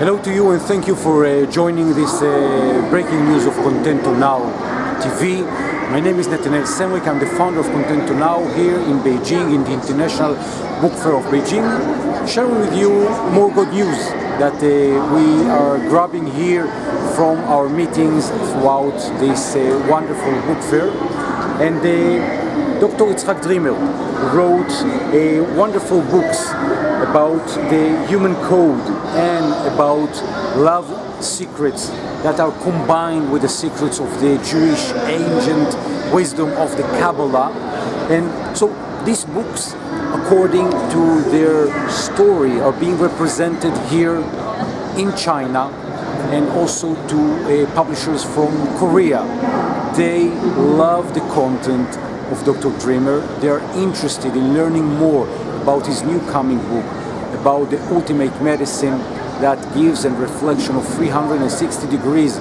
Hello to you and thank you for uh, joining this uh, breaking news of Contento Now TV. My name is Netanel Semrik, I'm the founder of Contento Now here in Beijing, in the International Book Fair of Beijing, sharing with you more good news that uh, we are grabbing here from our meetings throughout this uh, wonderful book fair. And uh, Dr. Itzhak Dreamer wrote a wonderful books about the human code and about love secrets that are combined with the secrets of the Jewish ancient wisdom of the Kabbalah. And so these books, according to their story, are being represented here in China and also to uh, publishers from Korea. They love the content of Dr. Dreamer. They are interested in learning more about his new coming book, about the ultimate medicine that gives a reflection of 360 degrees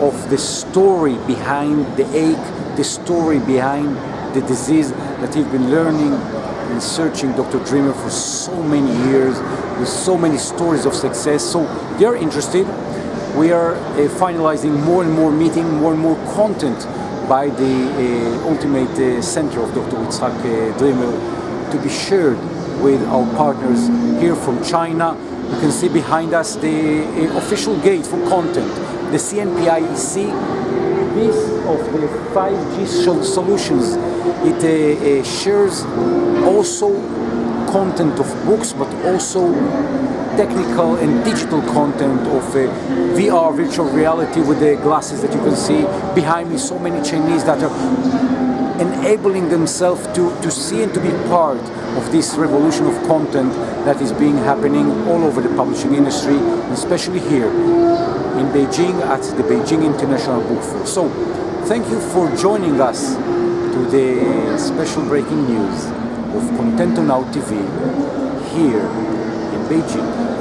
of the story behind the ache, the story behind the disease that he's been learning and searching Dr. Dreamer for so many years with so many stories of success. So they're interested. We are uh, finalizing more and more meeting, more and more content by the uh, ultimate uh, center of Dr. Itzhak uh, Dreamer to be shared with our partners here from China. You can see behind us the uh, official gate for content, the CNPIEC this of the 5G solutions. It uh, uh, shares also content of books, but also technical and digital content of uh, VR, virtual reality with the glasses that you can see behind me. So many Chinese that are enabling themselves to, to see and to be part of this revolution of content that is being happening all over the publishing industry, especially here in Beijing at the Beijing International Book Fair. So, thank you for joining us to the special breaking news of Contento Now TV here in Beijing.